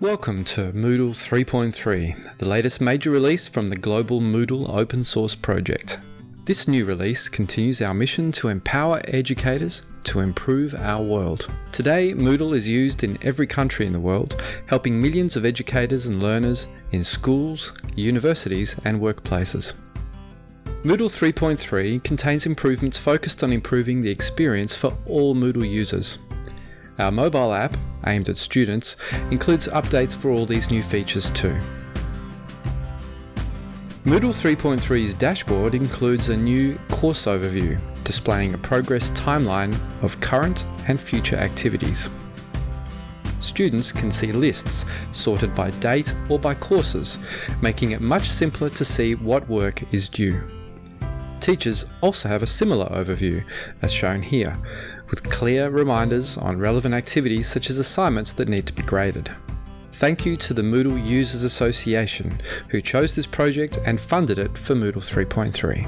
Welcome to Moodle 3.3, the latest major release from the global Moodle open source project. This new release continues our mission to empower educators to improve our world. Today, Moodle is used in every country in the world, helping millions of educators and learners in schools, universities, and workplaces. Moodle 3.3 contains improvements focused on improving the experience for all Moodle users. Our mobile app, aimed at students, includes updates for all these new features too. Moodle 3.3's dashboard includes a new course overview, displaying a progress timeline of current and future activities. Students can see lists sorted by date or by courses, making it much simpler to see what work is due. Teachers also have a similar overview, as shown here, with clear reminders on relevant activities such as assignments that need to be graded. Thank you to the Moodle Users Association who chose this project and funded it for Moodle 3.3.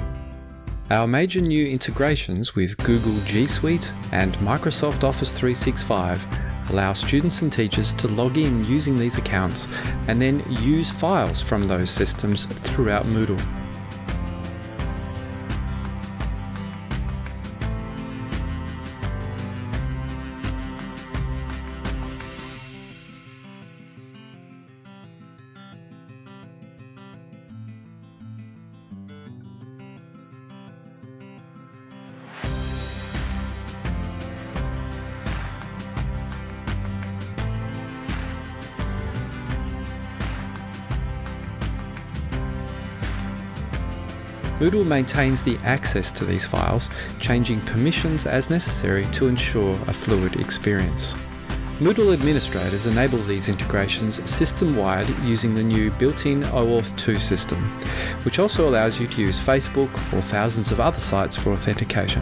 Our major new integrations with Google G Suite and Microsoft Office 365 allow students and teachers to log in using these accounts and then use files from those systems throughout Moodle. Moodle maintains the access to these files, changing permissions as necessary to ensure a fluid experience. Moodle administrators enable these integrations system-wide using the new built-in OAuth 2 system, which also allows you to use Facebook or thousands of other sites for authentication.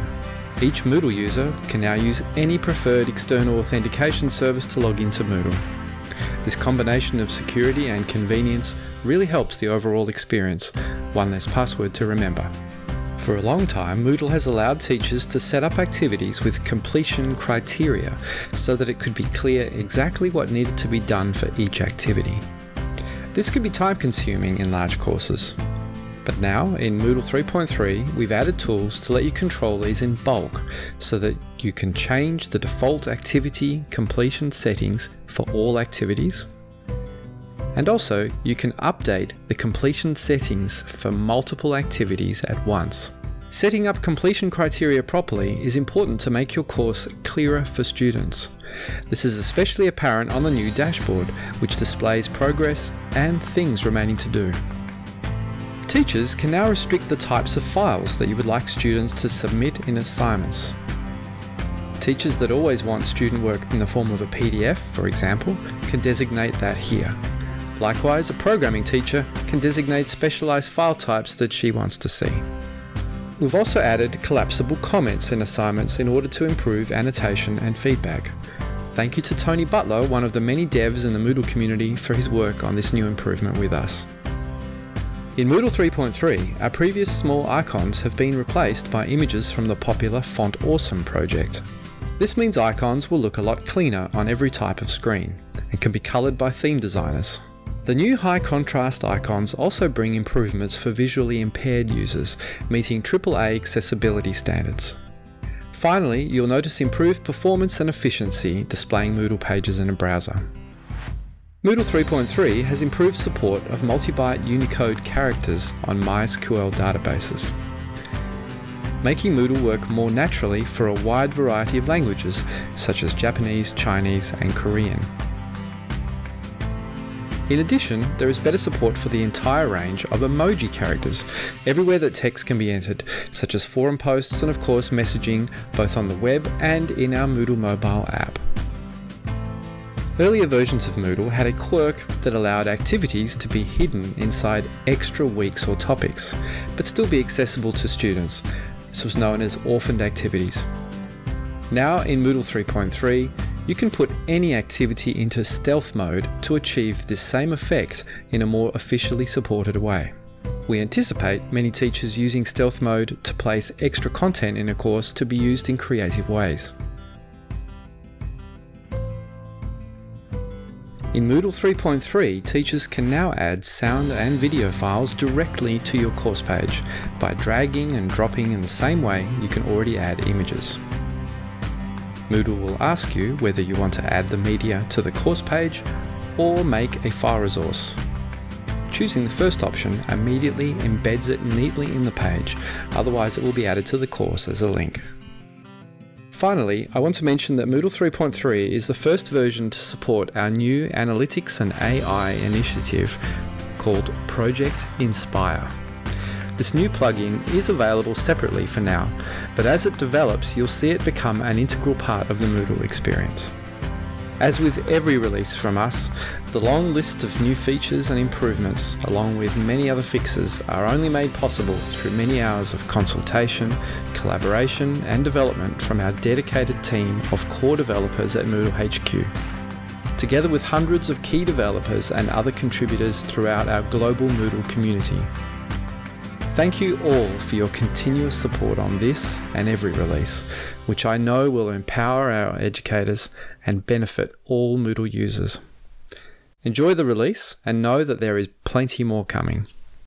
Each Moodle user can now use any preferred external authentication service to log into Moodle. This combination of security and convenience really helps the overall experience, one less password to remember. For a long time, Moodle has allowed teachers to set up activities with completion criteria so that it could be clear exactly what needed to be done for each activity. This could be time consuming in large courses. But now, in Moodle 3.3, we've added tools to let you control these in bulk so that you can change the default activity completion settings for all activities and also, you can update the completion settings for multiple activities at once. Setting up completion criteria properly is important to make your course clearer for students. This is especially apparent on the new dashboard, which displays progress and things remaining to do. Teachers can now restrict the types of files that you would like students to submit in assignments. Teachers that always want student work in the form of a PDF, for example, can designate that here. Likewise, a programming teacher can designate specialized file types that she wants to see. We've also added collapsible comments in assignments in order to improve annotation and feedback. Thank you to Tony Butler, one of the many devs in the Moodle community, for his work on this new improvement with us. In Moodle 3.3, our previous small icons have been replaced by images from the popular Font Awesome project. This means icons will look a lot cleaner on every type of screen and can be coloured by theme designers. The new high contrast icons also bring improvements for visually impaired users, meeting AAA accessibility standards. Finally, you'll notice improved performance and efficiency displaying Moodle pages in a browser. Moodle 3.3 has improved support of multi-byte Unicode characters on MySQL databases, making Moodle work more naturally for a wide variety of languages such as Japanese, Chinese and Korean. In addition, there is better support for the entire range of emoji characters, everywhere that text can be entered, such as forum posts and of course messaging, both on the web and in our Moodle mobile app. Earlier versions of Moodle had a quirk that allowed activities to be hidden inside extra weeks or topics, but still be accessible to students. This was known as orphaned activities. Now in Moodle 3.3, you can put any activity into stealth mode to achieve this same effect in a more officially supported way. We anticipate many teachers using stealth mode to place extra content in a course to be used in creative ways. In Moodle 3.3, teachers can now add sound and video files directly to your course page by dragging and dropping in the same way you can already add images. Moodle will ask you whether you want to add the media to the course page or make a file resource. Choosing the first option immediately embeds it neatly in the page, otherwise it will be added to the course as a link. Finally, I want to mention that Moodle 3.3 is the first version to support our new analytics and AI initiative called Project Inspire. This new plugin is available separately for now, but as it develops, you'll see it become an integral part of the Moodle experience. As with every release from us, the long list of new features and improvements, along with many other fixes, are only made possible through many hours of consultation, collaboration, and development from our dedicated team of core developers at Moodle HQ. Together with hundreds of key developers and other contributors throughout our global Moodle community. Thank you all for your continuous support on this and every release, which I know will empower our educators and benefit all Moodle users. Enjoy the release and know that there is plenty more coming.